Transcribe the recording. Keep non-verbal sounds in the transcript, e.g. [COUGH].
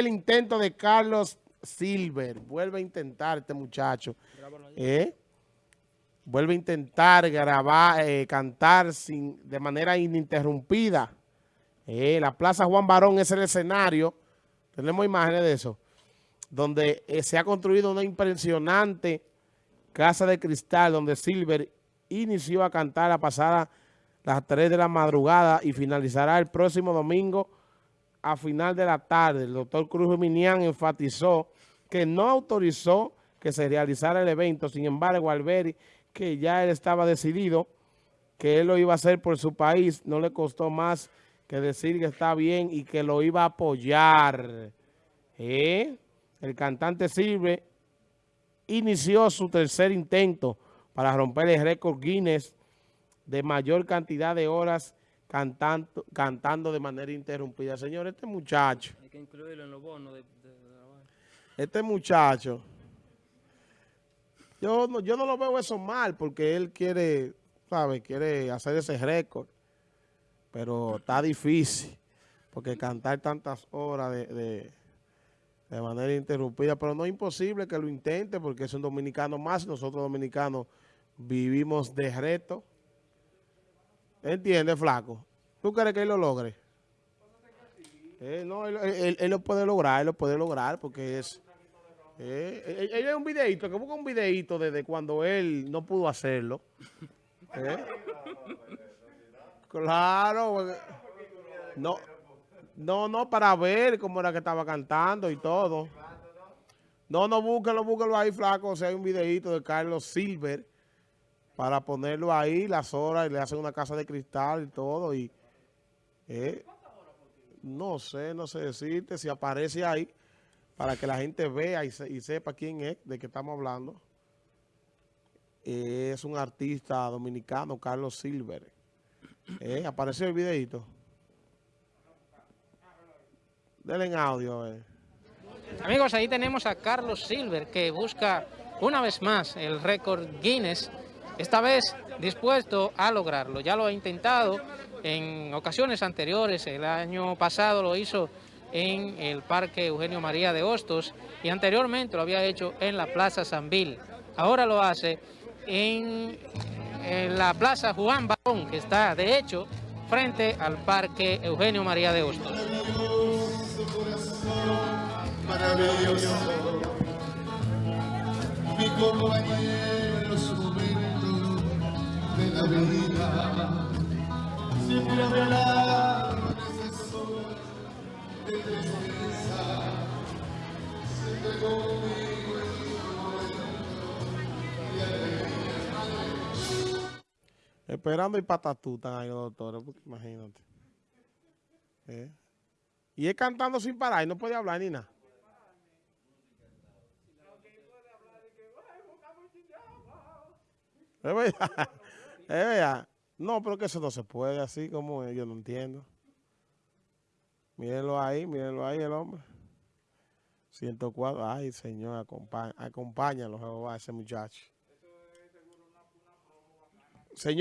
el intento de Carlos Silver. Vuelve a intentar este muchacho. ¿Eh? Vuelve a intentar grabar, eh, cantar sin, de manera ininterrumpida. Eh, la Plaza Juan Barón es el escenario. Tenemos imágenes de eso. Donde se ha construido una impresionante casa de cristal donde Silver inició a cantar a pasada las 3 de la madrugada y finalizará el próximo domingo a final de la tarde, el doctor Cruz Minian enfatizó que no autorizó que se realizara el evento. Sin embargo, Alberi, que ya él estaba decidido que él lo iba a hacer por su país, no le costó más que decir que está bien y que lo iba a apoyar. ¿Eh? El cantante Silve inició su tercer intento para romper el récord Guinness de mayor cantidad de horas cantando, cantando de manera interrumpida. Señor, este muchacho. Hay que incluirlo en los bonos de, Este muchacho. Yo no, yo no lo veo eso mal porque él quiere, ¿sabe? Quiere hacer ese récord. Pero está difícil. Porque cantar tantas horas de, de, manera interrumpida. Pero no es imposible que lo intente porque es un dominicano más. Nosotros dominicanos vivimos de reto. ¿Entiendes, flaco? ¿Tú crees que él lo logre? Eh, no, él, lo puede lograr, él lo puede lograr porque es... Eh, él, es un videito, que busca un videito desde cuando él no pudo hacerlo. Eh. Claro. No, no, no, para ver cómo era que estaba cantando y todo. No, no, búsquelo, búsquelo ahí, flaco. O sea, hay un videito de Carlos Silver para ponerlo ahí las horas y le hacen una casa de cristal y todo. y eh, No sé, no sé decirte si aparece ahí para que la gente vea y, sepa quién es, de qué estamos hablando. Es un artista dominicano, Carlos Silver. Eh, ¿Apareció el videito? Denle en audio. Amigos, ahí tenemos a Carlos Silver que busca una vez más el récord Guinness esta vez dispuesto a lograrlo. Ya lo ha intentado en ocasiones anteriores, el año pasado lo hizo en el Parque Eugenio María de Hostos y anteriormente lo había hecho en la Plaza Sanvil. Ahora lo hace en, la Plaza Juan Barón, que está de hecho frente al Parque Eugenio María de Hostos. Esperando y patatú están ahí los doctores, porque imagínate. ¿Eh? Y es cantando sin parar y no puede hablar ni nada. Es verdad. [LAUGHS] Es verdad. No, pero que eso no se puede así como yo no entiendo. Mírenlo ahí, mírenlo ahí el hombre. 104. Ay, señor, acompáñalo a ese muchacho.